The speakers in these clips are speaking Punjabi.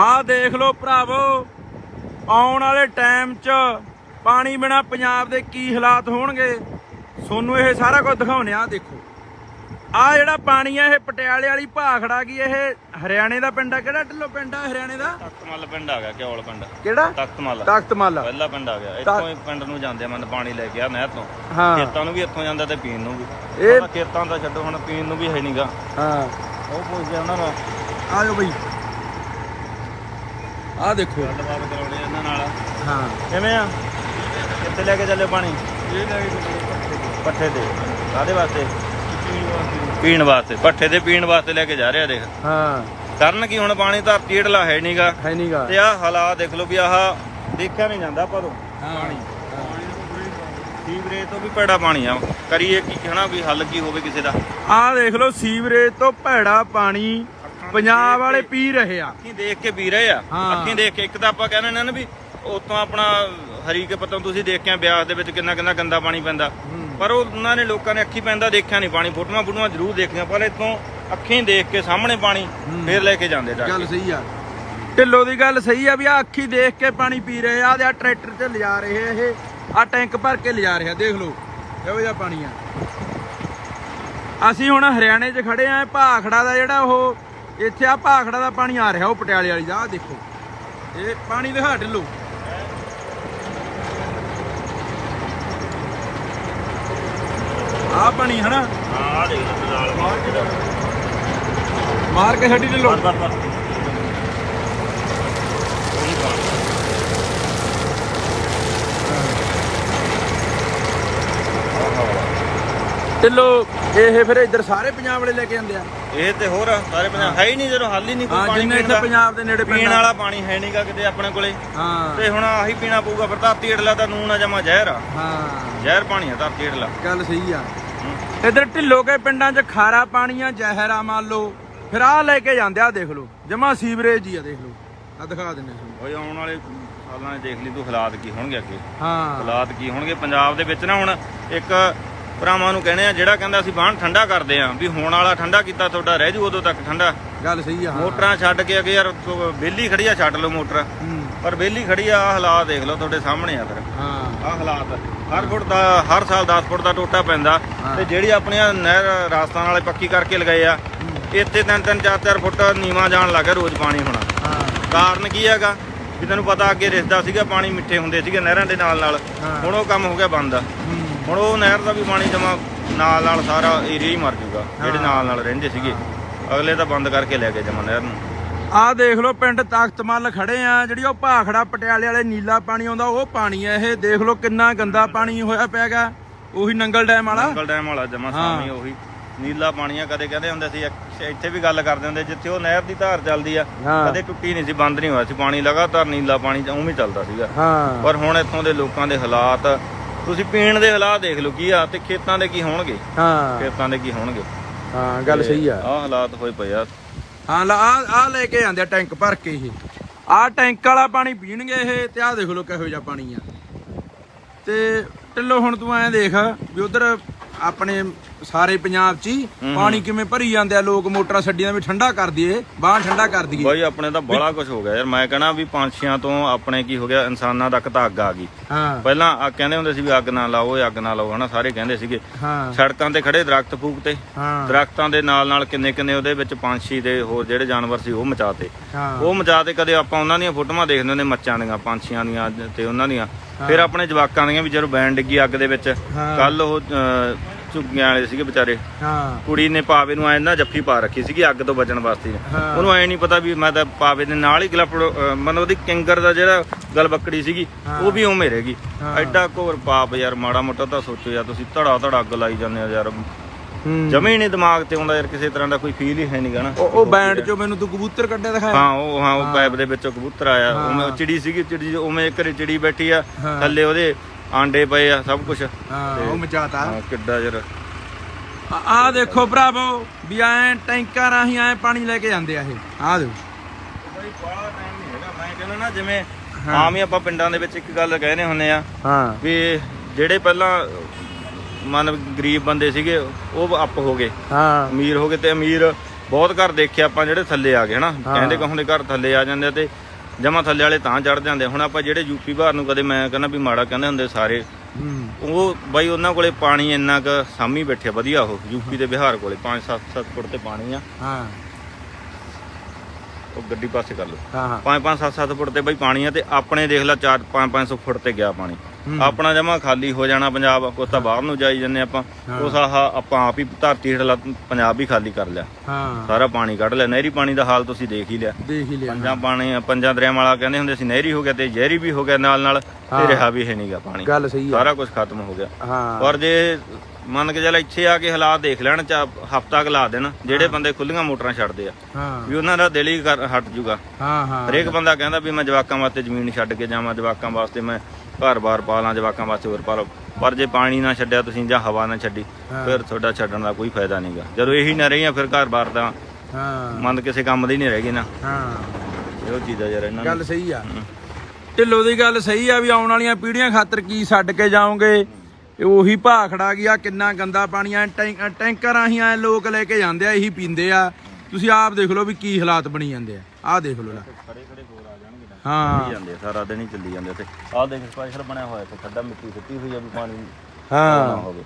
ਆਹ ਦੇਖ ਲਓ ਭਰਾਵੋ ਆਉਣ ਵਾਲੇ ਟਾਈਮ 'ਚ ਪਾਣੀ ਬਿਨਾ ਪੰਜਾਬ ਦੇ ਕੀ ਹਾਲਾਤ ਹੋਣਗੇ? ਤੁਹਾਨੂੰ ਇਹ ਸਾਰਾ ਕੁਝ ਦਿਖਾਉਣੇ ਆ ਦੇਖੋ। ਆ ਜਿਹੜਾ ਪਾਣੀ ਆ ਇਹ ਪਟਿਆਲੇ ਵਾਲੀ ਭਾਖੜਾ ਕੀ ਇਹ ਹਰਿਆਣੇ ਦਾ ਪਿੰਡ ਆ ਕਿਹੜਾ ਢਿੱਲੋ ਪਿੰਡ ਆ ਹਰਿਆਣੇ ਦਾ? ਤਖਤਮਲ ਪਿੰਡ ਆ ਗਿਆ ਕਿਉਲ ਪਿੰਡ। ਕਿਹੜਾ? ਤਖਤਮਲ। ਤਖਤਮਲ। ਪਹਿਲਾ ਪਿੰਡ ਆ ਗਿਆ। ਇੱਥੋਂ ਹੀ ਪਿੰਡ ਨੂੰ ਜਾਂਦੇ ਮਨ ਪਾਣੀ ਲੈ ਕੇ ਆ ਨਹਿਰ। ਤੋਂ ਹਾਂ। ਖੇਤਾਂ ਨੂੰ ਵੀ ਇੱਥੋਂ ਜਾਂਦਾ ਤੇ ਪੀਣ ਨੂੰ ਵੀ। ਇਹ- ਇਹ ਖੇਤਾਂ ਦਾ ਛੱਡੋ ਹੁਣ ਪੀਣ ਨੂੰ ਵੀ ਹੈ ਨਹੀਂਗਾ ਹਾਂ। ਉਹ ਪੁੱਛਦੇ ਉਹਨਾਂ ਨੂੰ। ਆ ਜਾਓ ਬਈ। ਆ ਦੇਖੋ। ਗੱਲਬਾਤ ਕਰਾਉਣੀ ਆ ਇਹਨਾਂ ਨਾਲ। ਹਾਂ। ਕਿਵੇਂ ਆ? ਕਿੱਥੇ ਲੈ ਕੇ ਚੱਲੇ ਪਾਣੀ? ਇਹ ਲੈ ਕੇ ਪੱਠੇ ਤੇ। ਕਾਦੇ ਵਾਸਤੇ? ਪੀਣ ਵਾਸਤੇ। ਪੱਠੇ ਤੇ ਪੀਣ ਵਾਸਤੇ ਲੈ ਕੇ ਜਾ ਰਿਹਾ ਦੇਖ। ਹਾਂ। ਕਰਨ ਕੀ ਹੁਣ ਪਾਣੀ? ਧਰਤੀ ਹੇਠਲਾ ਹੈ ਨਹੀਂਗਾ ਹੈ ਨਹੀਂਗਾ ਤੇ ਆਹ ਹਾਲਾਤ ਦੇਖ ਲਓ ਵੀ ਆਹ ਦੇਖਿਆ ਨਹੀਂ ਜਾਂਦਾ ਤੋਂ। ਪਾਣੀ। ਸੀਵਰੇਜ ਤੋਂ ਵੀ ਭੈੜਾ ਪਾਣੀ ਆ। ਕਰੀਏ ਕੀ ਕਹਿਣਾ ਵੀ ਹੱਲ ਕੀ ਹੋਵੇ ਕਿਸੇ ਦਾ? ਆ ਦੇਖ ਲਓ ਸੀਵਰੇਜ ਤੋਂ ਭੈੜਾ ਪਾਣੀ। ਪੰਜਾਬ ਵਾਲੇ ਪੀ ਰਹੇ ਆ। ਅੱਖੀਂ ਦੇਖ ਕੇ ਪੀ ਰਹੇ ਆ। ਹਾਂ। ਅੱਖੀਂ ਦੇਖ ਕੇ ਇੱਕ ਤਾਂ ਆਪਾਂ ਕਹਿੰਦੇ ਨੇ ਨਾ ਵੀ ਉਤੋਂ ਆਪਣਾ ਹਰੀ ਕੇ ਪਤੋਂ ਤੁਸੀਂ ਦੇਖ ਕੇ ਆਏ ਬਿਆਸ ਦੇ ਵਿੱਚ ਕਿੰਨਾ ਕਿੰਨਾ ਗੰਦਾ ਪਾਣੀ ਪੈਂਦਾ। ਪਰ ਉਹ ਉਹਨਾਂ ਨੇ ਲੋਕਾਂ ਨੇ ਅੱਖੀਂ ਪੈਂਦਾ ਦੇਖਿਆ ਨਹੀਂ ਪਾਣੀ ਫੋਟੋਆਂ ਫੋਟੋਆਂ ਜ਼ਰੂਰ ਦੇਖੀਆਂ ਪਰ ਇਤੋਂ ਅੱਖੀਂ ਦੇਖ ਕੇ ਸਾਹਮਣੇ ਪਾਣੀ ਫੇਰ ਲੈ ਕੇ ਜਾਂਦੇ ਜਾ ਗੱਲ ਕੇ ਸਹੀ ਆ। ਢਿੱਲੋ ਦੀ ਗੱਲ ਸਹੀ ਆ ਵੀ ਆ ਅੱਖੀ ਦੇਖ ਕੇ ਪਾਣੀ ਪੀ ਰਹੇ ਆ ਤੇ ਆ ਟਰੈਕਟਰ ਤੇ ਲਿਜਾ ਰਹੇ ਆ ਇਹ ਆ ਟੈਂਕ ਭਰ ਕੇ ਲਿਜਾ ਰਹੇ ਆ ਦੇਖ ਲਓ ਇਹੋ ਜਿਹਾ ਪਾਣੀ ਆ। ਅਸੀਂ ਹੁਣ ਹਰਿਆਣੇ 'ਚ ਖੜੇ ਆ ਭਾਖੜਾ ਦਾ ਜਿਹੜਾ ਉਹ ਇੱਥੇ ਆ ਭਾਖੜਾ ਦਾ ਪਾਣੀ ਆ ਰਿਹਾ ਉਹ ਪਟਿਆਲੇ ਵਾਲੀ ਦਾ ਆ ਦੇਖੋ। ਇਹ ਪਾਣੀ ਦਿਖਾ ਢਿੱਲੋ। ਆ ਪਾਣੀ ਹਨਾ? ਹਾਂ ਦੇਖ ਨਾਲ ਮਾਰ ਕੇ ਛੱਡੀ ਢਿੱਲੋ। ਢਿੱਲੋ ਇਹ ਫਿਰ ਇੱਧਰ ਸਾਰੇ ਪੰਜਾਬ ਵਾਲੇ ਲੈ ਕੇ ਜਾਂਦੇ ਆ। ਇਹ ਤੇ ਹੋਰ ਸਾਰੇ ਪੰਜਾਬ ਹੈ। ਹੀ ਨਹੀਂ ਜਦੋਂ ਹੱਲ ਹੀ ਨਹੀਂ ਕੋਈ ਹਾਂ ਪਾਣੀ ਜਿੰਨੇ ਪੀਣ ਇੱਥੇ ਦਾ। ਪੰਜਾਬ ਦੇ ਨੇੜੇ ਪੀਣ ਪਿੰਡ। ਵਾਲਾ ਪਾਣੀ ਹੈ ਨਹੀਂਗਾ ਕਿਤੇ ਆਪਣੇ ਕੋਲੇ। ਹਾਂ। ਤੇ ਹੁਣ ਆਹੀ ਪੀਣਾ ਪਊਗਾ ਫਿਰ ਧਰਤੀ ਹੇਠਲਾ ਤਾਂ ਨੂਨ ਆ ਜਮਾ ਜ਼ਹਿਰ ਆ। ਹਾਂ। ਜ਼ਹਿਰ ਪਾਣੀ ਆ ਧਰਤੀ ਹੇਠਲਾ। ਗੱਲ ਸਹੀ ਆ। ਇੱਧਰ ਢਿੱਲੋ ਕੇ ਪਿੰਡਾਂ 'ਚ ਖਾਰਾ ਪਾਣੀ ਆ ਜ਼ਹਿਰ ਆ ਮੰਨ ਲਓ। ਫਿਰ ਆ ਲੈ ਕੇ ਜਾਂਦੇ ਆ ਦੇਖ ਲਓ। ਜਮਾ ਸੀਵਰੇਜ ਹੀ ਆ ਦੇਖ ਲਓ। ਆ ਦਿਖਾ ਦਿੰਨੇ ਤੁਹਾਨੂੰ। ਓਏ ਆਉਣ ਵਾਲੇ ਸਾਲਾਂ 'ਚ ਦੇਖ ਲਈ ਤੂੰ ਹਾਲਾਤ ਕੀ ਹੋਣਗੇ ਅੱਗੇ। ਹਾਂ। ਹਾਲਾਤ ਕੀ ਹੋਣਗੇ ਪੰਜਾਬ ਦੇ ਵਿੱਚ ਨਾ ਹੁਣ ਇੱਕ ਭਰਾਵਾਂ ਨੂੰ ਕਹਿੰਦੇ ਆ ਜਿਹੜਾ ਕਹਿੰਦਾ ਅਸੀਂ ਬਾਹਣ ਠੰਡਾ ਕਰਦੇ ਆ ਵੀ ਹੋਣ ਵਾਲਾ ਠੰਡਾ ਕੀਤਾ ਤੁਹਾਡਾ ਰਹਿ ਜੂ ਉਦੋਂ ਤੱਕ ਠੰਡਾ। ਗੱਲ ਸਹੀ ਆ ਹਾਂ। ਮੋਟਰਾਂ ਛੱਡ ਕੇ ਅਗੇ ਯਾਰ ਬੇਲੀ ਖੜੀ ਆ ਛੱਡ ਲਓ ਮੋਟਰ। ਪਰ ਬੇਲੀ ਖੜੀ ਆ ਹਾਲਾਤ ਦੇਖ ਲਓ ਤੁਹਾਡੇ ਸਾਹਮਣੇ ਆ ਫਿਰ। ਹਾਂ। ਆਹ ਹਾਲਾਤ। ਹਰ ਫੁੱਟ ਦਾ ਹਰ ਸਾਲ 10 ਫੁੱਟ ਦਾ ਟੋਟਾ ਪੈਂਦਾ। ਤੇ ਜਿਹੜੀ ਆਪਣੀਆਂ ਨਹਿਰ ਰਾਜਸਥਾਨ ਵਾਲੇ ਪੱਕੀ ਕਰਕੇ ਲਗਾਏ ਆ ਇੱਥੇ ਤਿੰਨ ਤਿੰਨ ਚਾਰ ਚਾਰ ਫੁੱਟ ਨੀਵਾ ਜਾਣ ਲੱਗਾ ਰੋਜ਼ ਪਾਣੀ ਹੋਣਾ। ਹਾਂ। ਕਾਰਨ ਕੀ ਹੈਗਾ? ਵੀ ਤੈਨੂੰ ਪਤਾ ਅੱਗੇ ਰਿਸਦਾ ਸੀਗਾ ਪਾਣੀ ਮਿੱਠੇ ਹੁੰਦੇ ਸੀਗੇ ਨਹਿਰਾਂ ਦੇ ਨਾਲ ਨਾਲ। ਹੁਣ ਉਹ ਕੰਮ ਹੋ ਗਿਆ ਬੰਦ। ਹੂੰ, ਹੁਣ ਉਹ ਨਹਿਰ ਦਾ ਵੀ ਪਾਣੀ ਜਮਾ ਨਾਲ ਨਾਲ ਸਾਰਾ ਏਰੀਆ ਹੀ ਮਰ ਜੂਗਾ ਜਿਹੜੇ। ਨਾਲ ਨਾਲ ਰਹਿੰਦੇ ਸੀਗੇ। ਅਗਲੇ ਤਾਂ ਬੰਦ ਕਰਕੇ ਲੈ ਗਏ ਜਮਾ ਨਹਿਰ ਨੂੰ। ਆਹ ਦੇਖ ਲਓ ਪਿੰਡ ਤਖਤਮਲ ਖੜੇ ਆ ਜਿਹੜੀ ਉਹ ਭਾਖੜਾ ਪਟਿਆਲੇ ਵਾਲੇ ਨੀਲਾ ਪਾਣੀ ਆਉਂਦਾ ਉਹ ਪਾਣੀ ਆ ਇਹ। ਦੇਖ ਲਓ ਕਿੰਨਾ ਗੰਦਾ ਪਾਣੀ ਹੋਇਆ ਪਿਆਗਾ ਉਹੀ ਨੰਗਲ ਡੈਮ ਵਾਲਾ। ਅੰਕਲ ਡੈਮ ਵਾਲਾ ਜਮਾ। ਸਾਹਮਣੇ ਉਹੀ। ਨੀਲਾ ਪਾਣੀ ਆ ਕਦੇ ਕਹਿੰਦੇ ਹੁੰਦੇ ਸੀ ਇੱਥੇ ਵੀ ਗੱਲ ਕਰਦੇ ਹੁੰਦੇ ਜਿੱਥੇ ਉਹ ਨਹਿਰ ਦੀ ਧਾਰ ਚੱਲਦੀ ਆ। ਕਦੇ ਟੁੱਟੀ ਨਹੀਂ ਸੀ ਬੰਦ ਨਹੀਂ ਹੋਇਆ ਸੀ। ਪਾਣੀ ਲਗਾਤਾਰ ਨੀਲਾ ਪਾਣੀ ਉਵੇਂ ਚੱਲਦਾ ਸੀਗਾ। ਪਰ ਹੁਣ ਇੱਥੋਂ ਦੇ ਲੋਕਾਂ ਦੇ ਹਾਲਾਤ ਤੁਸੀਂ ਪੀਣ ਦੇ ਹਾਲਾਤ ਦੇਖ ਲਓ ਕੀ ਆ ਤੇ ਖੇਤਾਂ ਦੇ ਕੀ ਹੋਣਗੇ? ਹਾਂ। ਖੇਤਾਂ ਦੇ ਕੀ ਹੋਣਗੇ? ਹਾਂ ਗੱਲ ਸਹੀ ਆ। ਆਹ ਹਾਲਾਤ ਹੋਏ ਪਏ ਆ। ਹਾਂ ਲਾ ਆ ਆ ਲੈ ਕੇ ਜਾਂਦੇ ਆ ਟੈਂਕ ਭਰ ਕੇ ਇਹ। ਆ ਟੈਂਕ ਵਾਲਾ ਪਾਣੀ ਪੀਣਗੇ ਇਹ ਤੇ ਆ ਦੇਖ ਲਓ ਕਿਹੋ ਜਿਹਾ ਪਾਣੀ ਆ। ਤੇ ਢਿੱਲੋ ਹੁਣ ਤੂੰ ਐਂ ਦੇਖ ਵੀ ਉਧਰ ਆਪਣੇ ਸਾਰੇ ਪੰਜਾਬ 'ਚ ਹੀ ਪਾਣੀ ਕਿਵੇਂ ਭਰੀ ਜਾਂਦੇ ਆ? ਲੋਕ ਮੋਟਰਾਂ ਛੱਡੀਆਂ ਵੀ ਠੰਡਾ ਕਰ ਦਈਏ ਬਾਹਰ ਠੰਡਾ ਕਰ ਦਈਏ। ਬਾਈ ਆਪਣੇ ਤਾਂ ਬੜਾ ਕੁਝ ਹੋ ਗਿਆ ਯਾਰ। ਮੈਂ ਕਹਣਾ ਵੀ ਪੰਛੀਆਂ ਤੋਂ ਆਪਣੇ ਕੀ ਹੋ ਗਿਆ? ਇਨਸਾਨਾਂ ਤੱਕ ਤਾਂ ਅੱਗ ਆ ਗਈ। ਪਹਿਲਾਂ ਆ ਕਹਿੰਦੇ ਹੁੰਦੇ ਸੀ ਵੀ ਅੱਗ ਨਾ ਲਾਓ ਅੱਗ ਨਾ ਲਾਓ ਹਨਾ? ਸਾਰੇ ਕਹਿੰਦੇ ਸੀਗੇ। ਸੜਕਾਂ ਤੇ ਖੜੇ ਦਰਖਤ ਫੂਕ ਤੇ ਦਰਖਤਾਂ ਦੇ ਨਾਲ ਨਾਲ ਕਿੰਨੇ ਕਿੰਨੇ ਉਹਦੇ ਵਿੱਚ ਪੰਛੀ ਦੇ ਹੋਰ ਜਿਹੜੇ ਜਾਨਵਰ ਸੀ ਉਹ ਮਚਾਤੇ। ਉਹ ਮਚਾਤੇ ਕਦੇ ਆਪਾਂ ਉਹਨਾਂ ਦੀਆਂ ਫੋਟੋਆਂ ਦੇਖਦੇ ਹੁੰਦੇ ਮੱਚਾਂ ਦੀਆਂ ਪੰਛੀਆਂ ਦੀਆਂ ਤੇ ਉਹਨਾਂ ਦੀਆਂ। ਫਿਰ ਆਪਣੇ ਜਵਾਕਾਂ ਦੀਆਂ ਵੀ ਜਦੋਂ ਬੈਣ ਡਿੱਗੀ ਅੱਗ ਦੇ ਵਿੱਚ। ਕੱਲ ਉਹ ਝੁੱਗੀਆਂ ਵਾਲੇ ਸੀਗੇ ਵਿਚਾਰੇ। ਹਾਂ। ਕੁੜੀ ਨੇ ਪਾਵੇ ਨੂੰ ਐ ਨਾ ਜੱਫੀ ਪਾ ਰੱਖੀ ਸੀਗੀ ਅੱਗ ਤੋਂ ਬਚਣ ਵਾਸਤੇ। ਹਾਂ। ਉਹਨੂੰ ਐ ਨਹੀਂ ਪਤਾ ਵੀ ਮੈਂ ਤਾਂ ਪਾਵੇ ਦੇ ਨਾਲ ਹੀ ਗਲਪੜ ਮਨ ਉਹਦੀ ਕਿੰਗਰ ਦਾ ਜਿਹੜਾ ਗਲ ਬੱਕੜੀ ਸੀਗੀ ਉਹ ਵੀ ਉਵੇਂ ਰਹੇਗੀ ਹਾਂ। ਐਡਾ ਘੋਰ ਪਾਪ ਯਾਰ ਮਾੜਾ ਮੋਟਾ ਤਾਂ ਸੋਚੋ ਯਾਰ ਤੁਸੀਂ ਧੜਾ ਧੜਾ ਅੱਗ ਲਾਈ ਜਾਂਦੇ ਹੋ ਯਾਰ। ਹੂੰ। ਜਮੇ ਹੀ ਨਹੀਂ ਦਿਮਾਗ ਤੇ ਆਉਂਦਾ ਯਾਰ ਕਿਸੇ ਤਰ੍ਹਾਂ ਦਾ ਕੋਈ ਫੀਲ ਹੀ ਹੈ ਨਹੀਂ ਗਾ ਨਾ। ਉਹ ਉਹ ਬੈਂਡ 'ਚੋਂ ਮੈਨੂੰ ਤੂੰ ਕਬੂਤਰ ਕੱਢਿਆ ਦਿਖਾਇਆ ਹਾਂ ਉਹ ਹਾਂ ਉਹ ਪਾਈਪ ਦੇ ਵਿੱਚੋਂ ਕਬੂਤਰ ਆਇਆ। ਉਵੇਂ ਉਹ ਚਿੜੀ ਸੀਗੀ ਚਿੜੀ ਉਵੇਂ ਇੱਕ ਚਿੜੀ ਬੈਠੀ ਆ ਹਾਂ। ਥੱਲੇ ਉਹਦੇ ਆਂਡੇ ਪਏ ਆ ਸਭ ਕੁਝ ਹਾਂ ਉਹ ਮਚਾਤਾ। ਹਾਂ ਕਿੱਡਾ ਯਾਰ ਆਹ ਦੇਖੋ ਭਰਾਵੋ ਵੀ ਐ ਟੈਂਕਾਂ ਰਾਹੀਂ ਐ ਪਾਣੀ ਲੈ ਕੇ ਜਾਂਦੇ ਆ ਇਹ। ਆਹ ਦੇਖੋ। ਬਈ ਬਾਹਲਾ ਟਾਈਮ ਨਹੀਂ ਹੈਗਾ। ਮੈਂ ਕਹਿੰਦਾ ਨਾ ਜਿਵੇਂ ਆਮ ਹੀ ਆਪਾਂ ਪਿੰਡਾਂ ਦੇ ਵਿੱਚ ਇੱਕ ਗੱਲ ਕਹਿੰਦੇ ਹੁੰਨੇ ਆ ਹਾਂ। ਵੀ ਜਿਹੜੇ ਪਹਿਲਾਂ ਮਨ ਗਰੀਬ ਬੰਦੇ ਸੀਗੇ ਉਹ ਅੱਪ ਹੋ ਗਏ। ਹਾਂ। ਅਮੀਰ ਹੋ ਗਏ ਤੇ ਅਮੀਰ ਬਹੁਤ ਘਰ ਦੇਖੇ ਆਪਾਂ ਜਿਹੜੇ ਥੱਲੇ ਆ ਗਏ ਹਨਾ? ਕਹਿੰਦੇ ਕਹੋਂ ਦੇ ਘਰ ਥੱਲੇ ਆ ਜਾਂਦੇ ਤੇ ਜਮਾ ਥੱਲੇ ਵਾਲੇ ਤਾਂ ਚੜ ਜਾਂਦੇ। ਹੁਣ ਆਪਾਂ ਜਿਹੜੇ ਯੂਪੀ ਬਾਹਰ ਨੂੰ ਕਦੇ ਮੈਂ ਕਹਿੰਦਾ ਵੀ ਮਾੜਾ ਕਹਿੰਦੇ ਹੁੰਦੇ ਸਾਰੇ। ਉਹ ਬਾਈ ਉਹਨਾਂ ਕੋਲੇ ਪਾਣੀ ਇੰਨਾ ਕ ਸਾਮੀ ਬੈਠੇ ਵਧੀਆ ਉਹ ਯੂਪੀ ਤੇ ਬਿਹਾਰ ਕੋਲੇ 5-7 ਫੁੱਟ ਤੇ ਪਾਣੀ ਆ। ਹਾਂ। ਉਹ ਗੱਡੀ ਪਾਸੇ ਕਰ ਲਓ। ਹਾਂ ਹਾਂ। 5-5 7-7 ਫੁੱਟ ਤੇ ਬਾਈ ਪਾਣੀ ਆ ਤੇ ਆਪਣੇ ਦੇਖ ਲੈ 4 5-500 ਫੁੱਟ ਤੇ ਗਿਆ ਪਾਣੀ। ਆਪਣਾ ਜਮਾ ਖਾਲੀ ਹੋ ਜਾਣਾ ਪੰਜਾਬ ਕੁਛ ਤਾਂ ਬਾਹਰ ਨੂੰ ਜਾਈ ਜੰਨੇ ਆਪਾਂ। ਉਸ ਆਹ ਆਪਾਂ ਆਪ ਹੀ ਧਰਤੀ ਹੇਠਲਾ ਪੰਜਾਬ ਵੀ ਖਾਲੀ ਕਰ ਲਿਆ। ਹਾਂ। ਸਾਰਾ ਪਾਣੀ ਕੱਢ ਲਿਆ ਨਹਿਰੀ ਪਾਣੀ ਦਾ ਹਾਲ ਤੁਸੀਂ ਦੇਖ ਹੀ ਲਿਆ। ਦੇਖ ਹੀ ਲਿਆ ਪੰਜਾਂ ਪਾਣੀ ਪੰਜਾਂ ਦਰਿਆਵਾਂ ਵਾਲਾ ਕਹਿੰਦੇ ਹੁੰਦੇ ਸੀ ਨਹਿਰੀ ਹੋ ਗਿਆ ਤੇ ਜ਼ਹਿਰੀ ਵੀ ਹੋ ਗਿਆ ਨਾਲ ਨਾਲ ਤੇ ਰਿਹਾ ਵੀ ਹੈ ਨਹੀਂਗਾ ਪਾਣੀ। ਗੱਲ ਸਹੀ ਆ ਸਾਰਾ ਕੁਝ ਖਤਮ ਹੋ ਗਿਆ। ਹਾਂ। ਪਰ ਜੇ ਮੰਨ ਕੇ ਚੱਲ ਇੱਥੇ ਆ ਕੇ ਹਾਲਾਤ ਦੇਖ ਲੈਣ ਚਾ ਹਫਤਾ ਲਾ ਦੇਣ ਜਿਹੜੇ ਬੰਦੇ ਖੁੱਲੀਆਂ ਮੋਟਰਾਂ ਛੱਡਦੇ ਆ ਹਾਂ। ਵੀ ਉਹਨਾਂ ਦਾ ਦਿਲ ਹੀ ਹਟ ਜੂਗਾ। ਹਾਂ ਹਾਂ। ਹਰੇਕ ਬੰਦਾ ਕਹਿੰਦਾ ਵੀ ਮੈਂ ਜਵਾਕਾਂ ਵਾਸਤੇ ਜ਼ਮੀਨ ਛੱਡ ਕੇ ਜਾਵਾਂ ਜਵਾਕਾਂ ਵਾਸਤੇ ਮੈਂ ਘਰ-ਬਾਰ ਪਾ ਲਾਂ ਜਵਾਕਾਂ ਵਾਸਤੇ ਹੋਰ ਪਾ ਲਾਂ ਪਰ ਜੇ ਪਾਣੀ ਨਾ ਛੱਡਿਆ ਤੁਸੀਂ ਜਾਂ ਹਵਾ ਨਾ ਛੱਡੀ ਫਿਰ ਤੁਹਾਡਾ ਛੱਡਣ ਦਾ ਕੋਈ ਫਾਇਦਾ ਨਹੀਂਗਾ ਜਦੋਂ ਇਹੀ ਨਾ ਰਹੀਆਂ ਫਿਰ ਘਰ-ਬਾਰ ਤਾਂ ਹਾਂ। ਮੰਨ ਕਿਸੇ ਕੰਮ ਦੀ ਨਹੀਂ ਰਹਿ ਗਈ ਨਾ। ਹਾਂ। ਇਹੋ ਚੀਜ਼ ਯਾਰ ਇਹਨਾਂ ਨੂੰ। ਗੱਲ ਸਹੀ ਆ। ਢਿੱਲੋਂ ਦੀ ਗੱਲ ਸਹੀ ਆ ਵੀ ਆਉਣ ਵਾਲੀਆਂ ਪੀੜ੍ਹੀਆਂ ਖਾਤਰ ਕੀ ਛੱਡ ਕੇ ਜਾਓਗੇ? ਉਹੀ ਭਾਖੜਾ ਗਿਆ ਕਿੰਨਾ ਗੰਦਾ ਪਾਣੀ ਆ। ਟੈਂਕਰ ਆਹੀਂ ਆ ਲੋਕ ਲੈ ਕੇ ਜਾਂਦੇ ਆ ਇਹੀ ਪੀਂਦੇ ਆ। ਤੁਸੀਂ ਆਪ ਦੇਖ ਲਓ ਵੀ ਕੀ ਹਾਲਾਤ ਬਣੀ ਜਾਂਦੇ ਆ। ਆਹ ਦੇਖ ਲਓ ਲੈ। ਹਾਂ। ਜਾਂਦੇ ਆ, ਸਾਰਾ ਦਿਨ ਹੀ ਚੱਲੀ ਜਾਂਦੇ ਤੇ ਆਹ ਦੇਖ ਸਪੈਸ਼ਲ ਬਣਿਆ ਹੋਇਆ ਤੇ ਖੱਡਾ ਮਿੱਟੀ ਸਿੱਟੀ ਹੋਈ ਆ ਵੀ ਪਾਣੀ ਨਾ ਹਾਂ ਹੋਵੇ।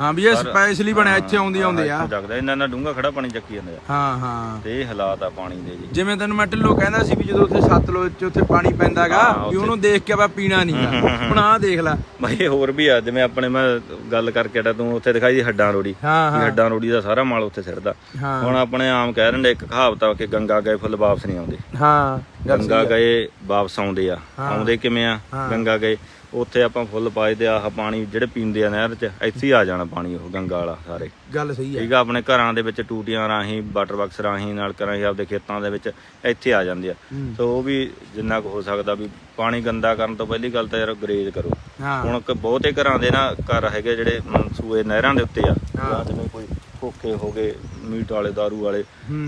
ਹਾਂ ਵੀ ਇਹ ਸਪੈਸ਼ਲੀ ਬਣਿਆ ਇੱਥੇ ਆਉਂਦੀ ਆਉਂਦੇ ਆ। ਜਗਦਾ ਇਹਨਾਂ ਨਾਲ ਡੂੰਗਾ ਖੜਾ ਪਾਣੀ ਚੱਕੀ ਜਾਂਦੇ। ਆ ਹਾਂ ਹਾਂ। ਤੇ ਇਹ ਹਾਲਾਤ ਆ ਪਾਣੀ ਦੇ ਜੀ। ਜਿਵੇਂ ਤੈਨੂੰ ਮੈਂ ਢਿੱਲੋਂ ਕਹਿੰਦਾ ਸੀ ਵੀ ਜਦੋਂ ਉੱਥੇ ਸਤਲੁਜ ਚ ਉੱਥੇ ਪਾਣੀ ਪੈਂਦਾਗਾ ਵੀ ਉਹਨੂੰ ਦੇਖ ਕੇ ਆਪਾਂ ਪੀਣਾ ਨਹੀਂਗਾ ਹੁਣ ਆਹ ਦੇਖ ਲੈ। ਬਾਈ ਹੋਰ ਵੀ ਆ ਜਿਵੇਂ ਆਪਣੇ ਮੈਂ ਗੱਲ ਕਰਕੇ ਡਾ ਤੂੰ ਉੱਥੇ ਦਿਖਾਈ ਦੀ ਹੱਡਾਂ ਰੋੜੀ। ਹਾਂ ਵੀ ਹੱਡਾਂ ਰੋੜੀ ਦਾ ਸਾਰਾ ਮਾਲ ਉੱਥੇ ਸਿੱਟਦਾ ਹਾਂ। ਹੁਣ ਆਪਣੇ ਆਮ ਕਹਿ ਰਹੇ ਨੇ ਇੱਕ ਕਹਾਵਤ ਆ ਕਿ ਗੰਗਾ ਗਏ ਫੁੱਲ ਵਾਪਸ ਨਹੀਂ ਆਉਂਦੇ। ਹਾਂ ਗੰਗਾ ਗਏ ਵਾਪਸ ਆਉਂਦੇ ਆ। ਆਉਂਦੇ ਕਿਵੇਂ ਆ? ਗੰਗਾ ਗਏ। ਉੱਥੇ ਆਪਾਂ ਫੁੱਲ ਪਾਏ ਤੇ ਆਹ ਪਾਣੀ ਜਿਹੜੇ ਪੀਂਦੇ ਆ ਨਹਿਰ 'ਚ ਇੱਥੇ ਹੀ ਆ ਜਾਣਾ ਪਾਣੀ ਉਹ ਗੰਗਾ ਵਾਲਾ ਸਾਰੇ। ਗੱਲ ਸਹੀ ਆ। ਠੀਕ ਆ ਆਪਣੇ ਘਰਾਂ ਦੇ ਵਿੱਚ ਟੂਟੀਆਂ ਰਾਹੀਂ ਵਾਟਰ ਬਾਕਸ ਰਾਹੀਂ ਨਾਲ ਰਾਹੀਂ ਆਪਦੇ ਖੇਤਾਂ ਦੇ ਵਿੱਚ ਇੱਥੇ ਆ ਜਾਂਦੇ ਆ। ਹੂੰ। ਸੋ ਉਹ ਵੀ ਜਿੰਨਾ ਕੁ ਹੋ ਸਕਦਾ ਵੀ ਪਾਣੀ ਗੰਦਾ ਕਰਨ ਤੋਂ ਪਹਿਲੀ ਗੱਲ ਤਾਂ ਯਾਰ ਗਰੇਜ ਕਰੋ। ਹਾਂ। ਹੁਣ ਕ- ਬਹੁਤੇ ਘਰਾਂ ਦੇ ਨਾ ਘਰ ਹੈਗੇ ਜਿਹੜੇ ਮ, ਸੂਏ ਨਹਿਰਾਂ ਦੇ ਉੱਤੇ ਆ। ਜਾਂ ਜਿਵੇਂ ਕੋਈ ਖੋਖੇ ਹੋ ਗਏ ਮੀਟ ਵਾਲੇ ਦਾਰੂ ਵਾਲੇ।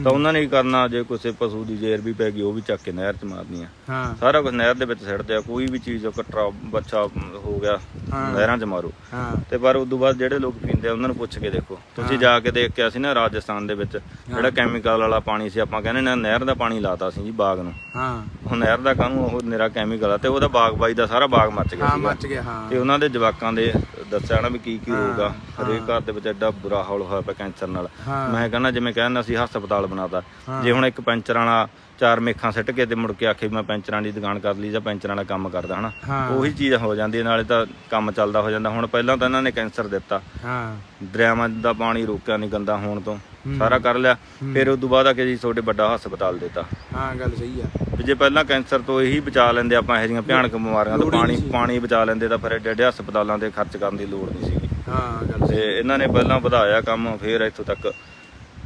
ਤਾਂ ਉਹਨਾਂ ਨੇ ਕੀ ਕਰਨਾ ਜੇ ਕਿਸੇ ਪਸ਼ੂ ਦੀ ਜ਼ੇਰ ਵੀ ਪੈ ਗਈ ਉਹ ਵੀ ਚੱਕ ਕੇ ਨਹਿਰ 'ਚ ਮਾਰਨੀ ਆ ਸਾਰਾ ਕੁਝ ਨਹਿਰ ਦੇ ਵਿੱਚ ਸਿੱਟਦੇ ਆ ਕੋਈ ਵੀ ਚੀਜ਼ ਕਟਰਾ ਬੱਚਾ ਹੋ ਗਿਆ ਨਹਿਰਾਂ 'ਚ ਮਾਰੋ। ਤੇ ਪਰ ਉਦੋਂ ਬਾਅਦ ਜਿਹੜੇ ਲੋਕ ਪੀਂਦੇ ਆ ਉਹਨਾਂ ਨੂੰ ਪੁੱਛ ਕੇ ਦੇਖੋ। ਤੁਸੀਂ ਜਾ ਕੇ ਦੇਖ ਕੇ ਅਸੀਂ ਨਾ ਰਾਜਸਥਾਨ ਦੇ ਵਿੱਚ ਜਿਹੜਾ ਕੈਮੀਕਲ ਵਾਲਾ ਪਾਣੀ ਸੀ ਆਪਾਂ ਕਹਿੰਦੇ ਨਾ ਨਹਿਰ ਦਾ ਪਾਣੀ ਲਾਤਾ ਸੀ ਜੀ ਬਾਗ ਨੂੰ। ਹਾਂ। ਉਹ ਨਹਿਰ ਦਾ ਕਾਹਨੂੰ ਉਹ ਨਿਰਾ ਕੈਮੀਕਲ ਆ ਤੇ ਉਹਦਾ ਬਾਗ ਬਾਈ ਦਾ ਸਾਰਾ ਬਾਗ ਮੱਚ ਗਿਆ ਹਾਂ ਮੱਚ ਗਿਆ ਹਾਂ। ਤੇ ਉਹਨਾਂ ਦੇ ਜਵਾਕਾਂ ਦੇ ਦੱਸਿਆ ਨਾ ਵੀ ਕੀ ਕੀ ਹੋਊਗਾ। ਹਰੇਕ ਘਰ ਦੇ ਵਿੱਚ ਐਡਾ ਬੁਰਾ ਹਾਲ ਹੋਇਆ ਪਿਆ ਕੈਂਸਰ ਨਾਲ। ਮੈਂ ਕਹਿੰਦਾ ਜਿਵੇਂ ਕਹਿੰਦਾ ਸੀ ਹਸਪਤਾਲ ਬਣਾਤਾ। ਜੇ ਹੁਣ ਇੱਕ ਪੈਂਚਰ ਵਾਲਾ ਚਾਰ ਮੇਖਾਂ ਸਿੱਟ ਕੇ ਤੇ ਮੁੜ ਕੇ ਆਖੇ ਮੈਂ ਪੈਂਚਰਾਂ ਦੀ ਦੁਕਾਨ ਕਰ ਲਈ ਜਾਂ ਪੈਂਚਰਾਂ ਵਾਲਾ ਕੰਮ ਕਰਦਾ ਹਨਾ। ਉਹੀ ਚੀਜ਼ ਹੋ ਜਾਂਦੀ ਹੈ, ਨਾਲੇ ਤਾਂ ਕੰਮ ਚੱਲਦਾ ਹੋ ਜਾਂਦਾ। ਹੁਣ ਪਹਿਲਾਂ ਤਾਂ ਇਹਨਾਂ ਨੇ ਕੈਂਸਰ ਦਿੱਤਾ। ਹਾਂ। ਦਰਿਆਵਾਂ ਦਾ ਪਾਣੀ ਰੋਕਿਆ ਨਹੀਂ ਗੰਦਾ ਹੋਣ ਤੋਂ। ਸਾਰਾ ਕਰ ਲਿਆ। ਫਿਰ ਉਸ ਤੋਂ ਬਾਅਦ ਆ ਕੇ ਜੀ ਤੁਹਾਡੇ ਵੱਡਾ ਹਸਪਤਾਲ ਦਿੱਤਾ। ਹਾਂ ਗੱਲ ਸਹੀ ਆ। ਜੇ ਪਹਿਲਾਂ ਕੈਂਸਰ ਤੋਂ ਇਹੀ ਬਚਾ ਲੈਂਦੇ ਆਪਾਂ ਇਹੋ ਜਿਹੀਆਂ ਭਿਆਨਕ ਬਿਮਾਰੀਆਂ ਤੋਂ ਪਾਣੀ ਪਾਣੀ ਬਚਾ ਲੈਂਦੇ ਤਾਂ ਫਿਰ ਐਡੇ ਐਡੇ ਹਸਪਤਾਲਾਂ ਤੇ ਖਰਚ ਕਰਨ ਦੀ ਲੋੜ ਨਹੀਂ ਸੀਗੀ। ਹਾਂ ਗੱਲ ਤੇ ਇਹਨਾਂ ਨੇ ਪਹਿਲਾਂ ਵਧਾਇਆ ਕੰਮ ਫਿਰ ਇੱਥੋਂ ਤੱਕ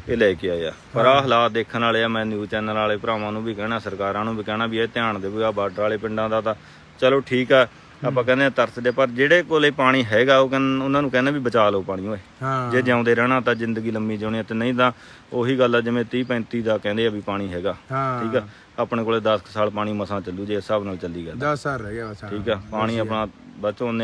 ਇਹ ਲੈ ਕੇ ਆਇਆ। ਪਰ ਆਹ ਹਾਲਾਤ ਦੇਖਣ ਵਾਲੇ ਆ ਮੈਂ ਨਿਊਜ਼ ਚੈਨਲ ਵਾਲੇ ਭਰਾਵਾਂ ਨੂੰ ਵੀ ਕਹਿਣਾ ਸਰਕਾਰਾਂ ਨੂੰ ਵੀ ਕਹਿਣਾ ਵੀ ਇਹ ਧਿਆਨ ਦੇਵੇ ਆ ਬਾਰਡਰ ਵਾਲੇ ਪਿੰਡਾਂ ਦਾ ਤਾਂ ਚਲੋ ਠੀਕ ਆ ਆਪਾਂ ਕਹਿੰਦੇ ਆ ਤਰਸਦੇ ਪਰ ਜਿਹੜੇ ਕੋਲੇ ਪਾਣੀ ਹੈਗਾ ਉਹ ਕਹਿੰ- ਉਹਨਾਂ ਨੂੰ ਕਹਿੰਦੇ ਵੀ ਬਚਾ ਲਓ ਪਾਣੀ ਓਏ। ਜੇ ਜਿਉਂਦੇ ਰਹਿਣਾ ਤਾਂ ਜ਼ਿੰਦਗੀ ਲੰਮੀ ਜਿਉਣੀ ਆ ਤੇ ਨਹੀਂ ਤਾਂ ਉਹੀ ਗੱਲ ਆ ਜਿਵੇਂ 30 35 ਦਾ ਕਹਿੰਦੇ ਆ ਵੀ ਪਾਣੀ ਹੈਗਾ ਠੀਕ ਆ? ਆਪਣੇ ਕੋਲੇ 10 ਸਾਲ ਪਾਣੀ ਮਸਾਂ ਚੱਲੂ ਜੇ ਇਸ ਹਿਸਾਬ ਨਾਲ ਚੱਲੀ ਗਿਆ 10 ਸਾਲ ਰਹਿ ਗਿਆ ਬਸ। ਠੀਕ ਆ? ਪਾਣੀ ਆਪਣਾ ਬਚੋ